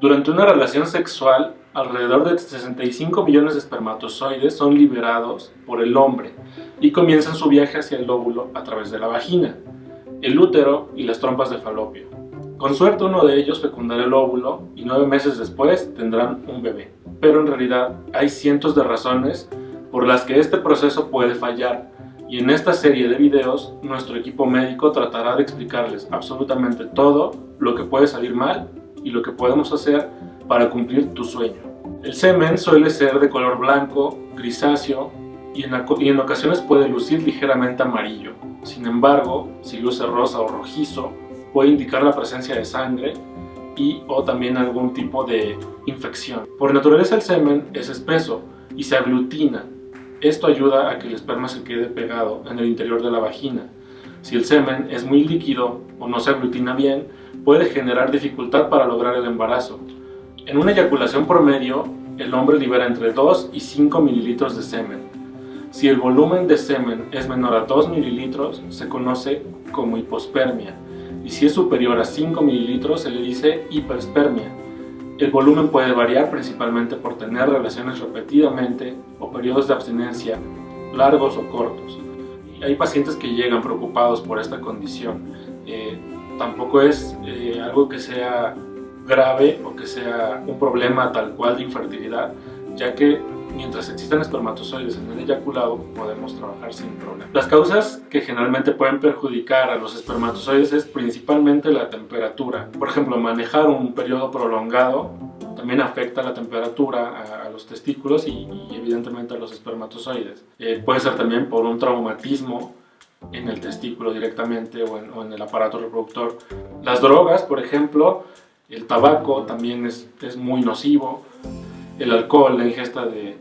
Durante una relación sexual, alrededor de 65 millones de espermatozoides son liberados por el hombre y comienzan su viaje hacia el óvulo a través de la vagina, el útero y las trompas de falopio. Con suerte uno de ellos fecundará el óvulo y nueve meses después tendrán un bebé. Pero en realidad hay cientos de razones por las que este proceso puede fallar y en esta serie de videos nuestro equipo médico tratará de explicarles absolutamente todo lo que puede salir mal y lo que podemos hacer para cumplir tu sueño. El semen suele ser de color blanco, grisáceo y en, ocasiones puede lucir ligeramente amarillo. Sin embargo, si luce rosa o rojizo, puede indicar la presencia de sangre y o también algún tipo de infección. Por naturaleza el semen es espeso y se aglutina. Esto ayuda a que el esperma se quede pegado en el interior de la vagina. Si el semen es muy líquido o no se aglutina bien, puede generar dificultad para lograr el embarazo. En una eyaculación promedio, el hombre libera entre 2 y 5 mililitros de semen. Si el volumen de semen es menor a 2 mililitros, se conoce como hipospermia, y si es superior a 5 mililitros se le dice hiperspermia. El volumen puede variar principalmente por tener relaciones repetidamente o periodos de abstinencia largos o cortos. Hay pacientes que llegan preocupados por esta condición. Eh, tampoco es eh, algo que sea grave o que sea un problema tal cual de infertilidad, ya que mientras existan espermatozoides en el eyaculado, podemos trabajar sin problema. Las causas que generalmente pueden perjudicar a los espermatozoides es principalmente la temperatura. Por ejemplo, manejar un periodo prolongado también afecta la temperatura a, los testículos y, evidentemente a los espermatozoides. Eh, puede ser también por un traumatismo en el testículo directamente o en, o en, el aparato reproductor. Las drogas, por ejemplo, el tabaco también es, es muy nocivo el alcohol, la ingesta de,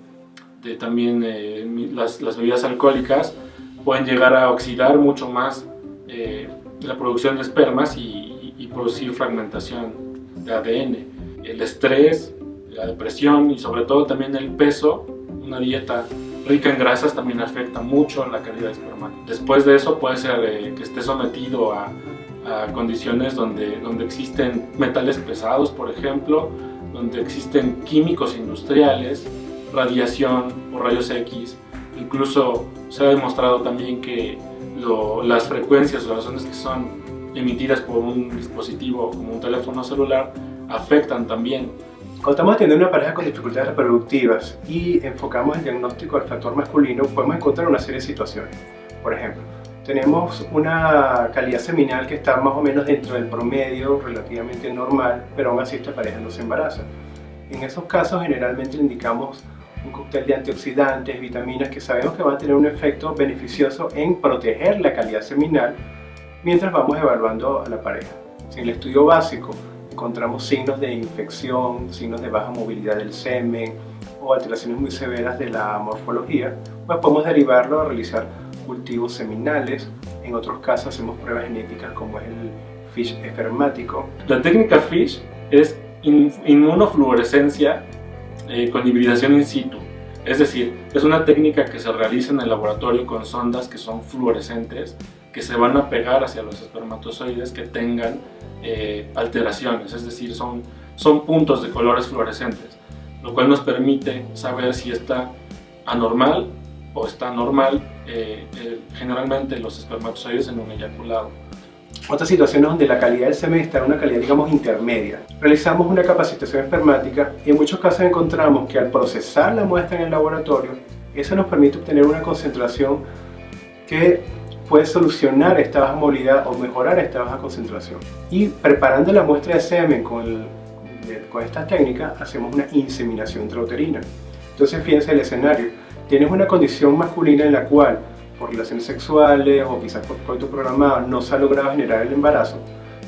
también eh, las, bebidas alcohólicas pueden llegar a oxidar mucho más eh, la producción de espermas y, producir fragmentación de ADN. El estrés, la depresión y sobre todo también el peso, una dieta rica en grasas también afecta mucho la calidad esperma. Después de eso puede ser eh, que esté sometido a, a condiciones donde, donde existen metales pesados, por ejemplo, donde existen químicos industriales, radiación o rayos X. Incluso se ha demostrado también que las frecuencias o las ondas que son emitidas por un dispositivo como un teléfono celular afectan también. Cuando estamos teniendo una pareja con dificultades reproductivas y enfocamos el diagnóstico del factor masculino, podemos encontrar una serie de situaciones. Por ejemplo, tenemos una calidad seminal que está más o menos dentro del promedio, relativamente normal, pero aún así esta pareja no se embaraza. En esos casos generalmente le indicamos un cóctel de antioxidantes, vitaminas que sabemos que van a tener un efecto beneficioso en proteger la calidad seminal mientras vamos evaluando a la pareja. En el estudio básico encontramos signos de infección, signos de baja movilidad del semen o alteraciones muy severas de la morfología, pues podemos derivarlo a realizar cultivos seminales, en otros casos hacemos pruebas genéticas como es el FISH espermático. La técnica FISH es inmunofluorescencia eh, con hibridación in situ, es decir, es una técnica que se realiza en el laboratorio con sondas que son fluorescentes que se van a pegar hacia los espermatozoides que tengan eh, alteraciones, es decir, son, son puntos de colores fluorescentes, lo cual nos permite saber si está anormal o está normal eh, eh, generalmente los espermatozoides en un eyaculado. Otra situación donde la calidad del semen está en una calidad, digamos, intermedia. Realizamos una capacitación espermática y en muchos casos encontramos que al procesar la muestra en el laboratorio, eso nos permite obtener una concentración que puede solucionar esta baja movilidad o mejorar esta baja concentración. Y preparando la muestra de semen con, con esta técnica, hacemos una inseminación intrauterina. Entonces fíjense el escenario tienes una condición masculina en la cual por relaciones sexuales o quizás por coito programado no se ha logrado generar el embarazo,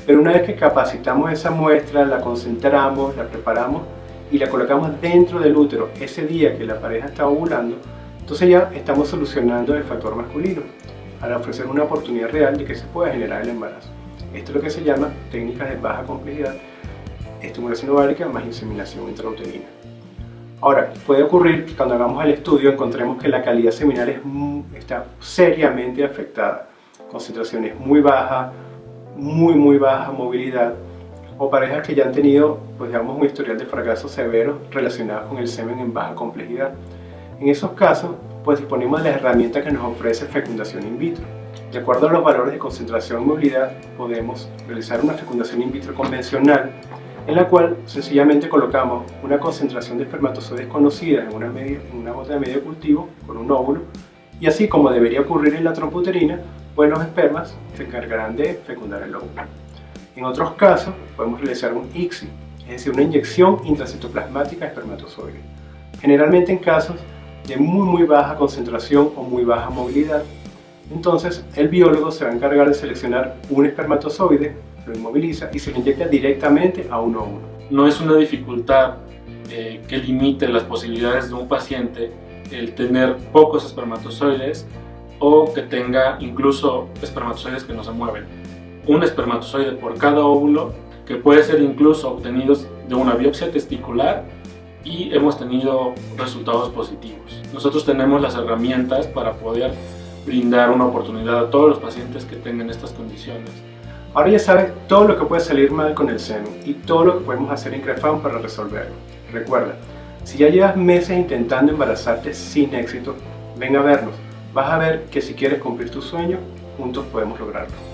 pero una vez que capacitamos esa muestra, la concentramos, la preparamos y la colocamos dentro del útero ese día que la pareja está ovulando, entonces ya estamos solucionando el factor masculino al ofrecer una oportunidad real de que se pueda generar el embarazo. Esto es lo que se llama técnicas de baja complejidad, estimulación ovárica más inseminación intrauterina. Ahora, puede ocurrir que cuando hagamos el estudio encontremos que la calidad seminal está seriamente afectada. Concentraciones muy bajas, muy muy baja movilidad o parejas que ya han tenido pues, digamos, un historial de fracaso severo relacionado con el semen en baja complejidad. En esos casos, pues disponemos de las herramientas que nos ofrece fecundación in vitro. De acuerdo a los valores de concentración y movilidad, podemos realizar una fecundación in vitro convencional en la cual sencillamente colocamos una concentración de espermatozoides conocida en una, media, bota de medio cultivo con un óvulo y así como debería ocurrir en la tromputerina, pues los espermas se encargarán de fecundar el óvulo. En otros casos podemos realizar un ICSI, es decir, una inyección intracitoplasmática de espermatozoides. Generalmente en casos de muy muy baja concentración o muy baja movilidad, entonces el biólogo se va a encargar de seleccionar un espermatozoide lo inmoviliza y se lo inyecta directamente a uno a uno. No es una dificultad eh, que limite las posibilidades de un paciente el tener pocos espermatozoides o que tenga incluso espermatozoides que no se mueven. Un espermatozoide por cada óvulo que puede ser incluso obtenidos de una biopsia testicular y hemos tenido resultados positivos. Nosotros tenemos las herramientas para poder brindar una oportunidad a todos los pacientes que tengan estas condiciones Ahora ya sabes todo lo que puede salir mal con el seno y todo lo que podemos hacer en Crefam para resolverlo. Recuerda, si ya llevas meses intentando embarazarte sin éxito, ven a vernos. Vas a ver que si quieres cumplir tu sueño, juntos podemos lograrlo.